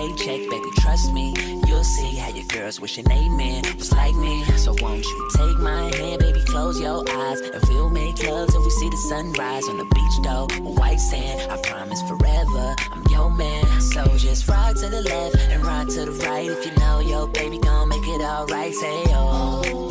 paycheck, baby, trust me. You'll see how your girls wishing they man was like me. So won't you take my hand, baby, close your eyes, and we'll make love till we see the sunrise on the beach, though. White sand, I promise forever, I'm your man. So just rock to the left and rock to the right. If you know your baby gon' make it alright, say oh. oh,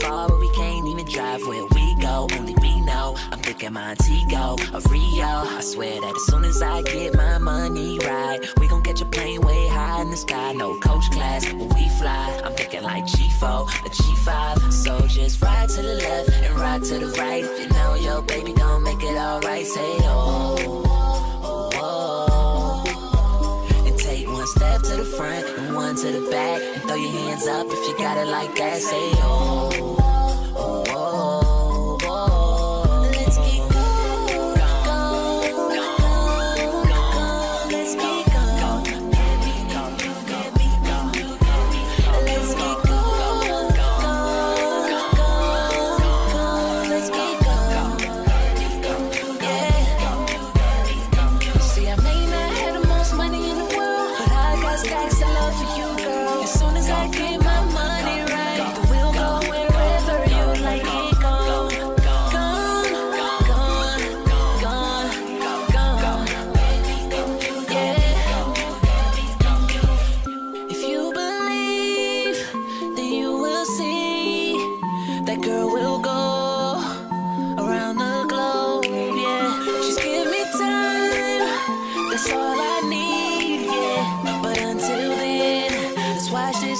far where we can't even drive. Where we go, only we know. I'm thinking Montego or Rio. I swear that as soon as I get my money right, we gon' catch a plane way high in the sky. No coach class when we fly. I'm thinking like G4, a G5. So just ride to the left and ride to the right. You know your baby gon' make it alright, say oh. oh, oh. And take one step to the front and one to the back. Throw your hands up if you got it like that. Say oh.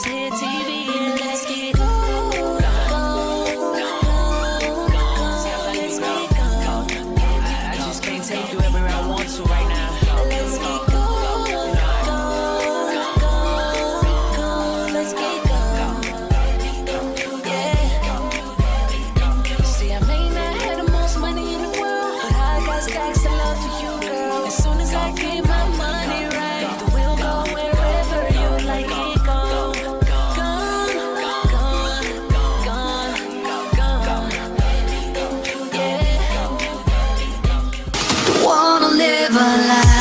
city. live a life